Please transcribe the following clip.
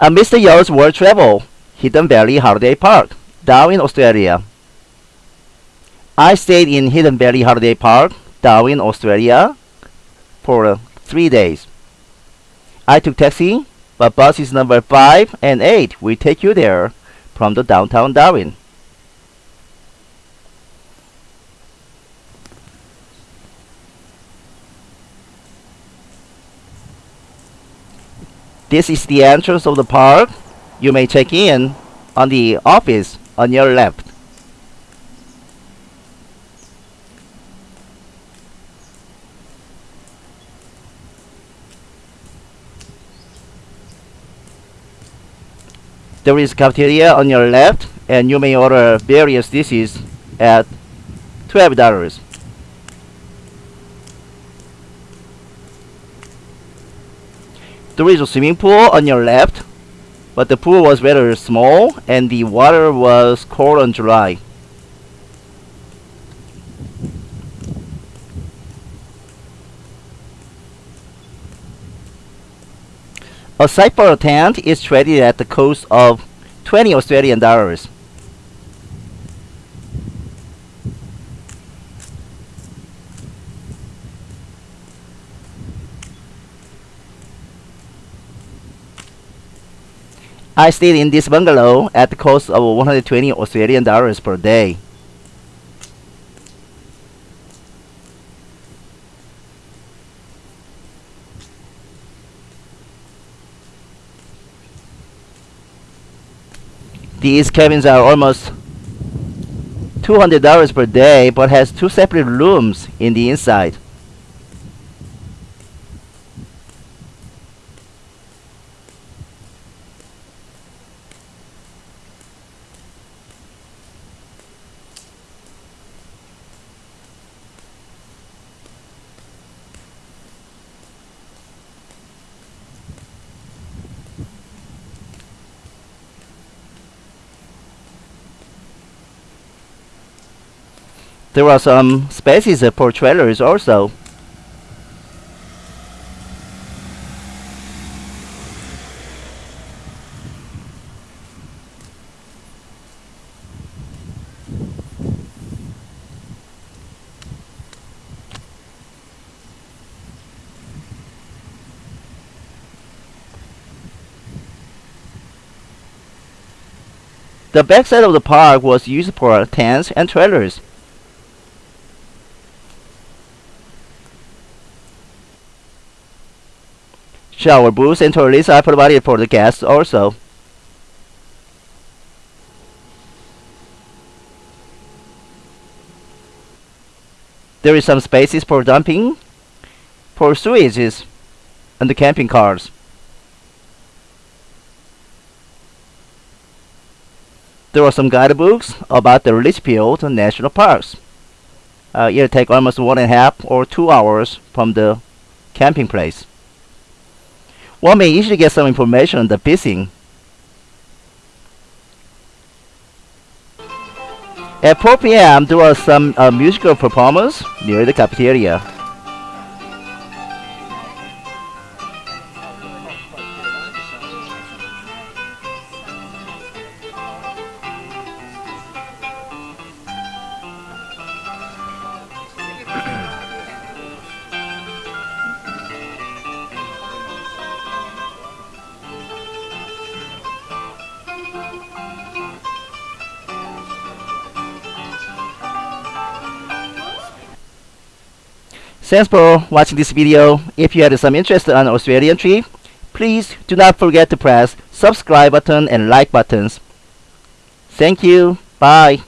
A Mr. Yo's World Travel, Hidden Valley Holiday Park, Darwin, Australia. I stayed in Hidden Valley Holiday Park, Darwin, Australia for uh, three days. I took taxi, but buses number 5 and 8 will take you there from the downtown Darwin. This is the entrance of the park. You may check in on the office on your left. There is cafeteria on your left and you may order various dishes at $12. There is a swimming pool on your left, but the pool was rather small and the water was cold and dry. A site tent is traded at the cost of 20 Australian dollars. I stayed in this bungalow at the cost of 120 Australian dollars per day. These cabins are almost $200 per day but has two separate rooms in the inside. There are some spaces for trailers also. The backside of the park was used for tents and trailers. Shower booths and toilets are provided for the guests also. There is some spaces for dumping, for sewages, and the camping cars. There are some guidebooks about the Litchfield National Parks. Uh, it'll take almost one and a half or two hours from the camping place. One may easily get some information on the fishing. At 4 p.m., there was some uh, musical performance near the cafeteria. Thanks for watching this video. If you had some interest on Australian tree, please do not forget to press subscribe button and like buttons. Thank you. Bye.